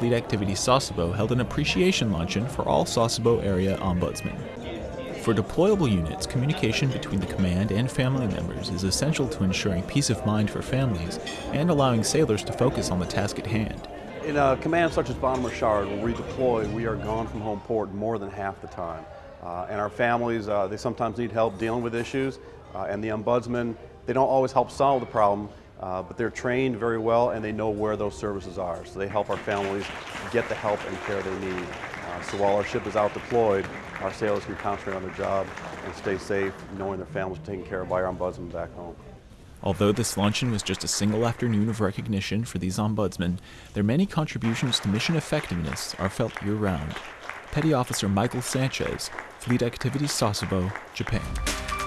Fleet Activity Sasebo held an appreciation luncheon for all Sasebo area ombudsmen. For deployable units, communication between the command and family members is essential to ensuring peace of mind for families and allowing sailors to focus on the task at hand. In a command such as Bonhomme Richard, when we deploy, we are gone from home port more than half the time. Uh, and our families, uh, they sometimes need help dealing with issues, uh, and the ombudsman, they don't always help solve the problem, uh, but they're trained very well and they know where those services are. So they help our families get the help and care they need. Uh, so while our ship is out deployed, our sailors can concentrate on their job and stay safe, knowing their families are taken care of by our ombudsman back home. Although this luncheon was just a single afternoon of recognition for these ombudsmen, their many contributions to mission effectiveness are felt year round. Petty Officer Michael Sanchez, Fleet Activities Sasebo, Japan.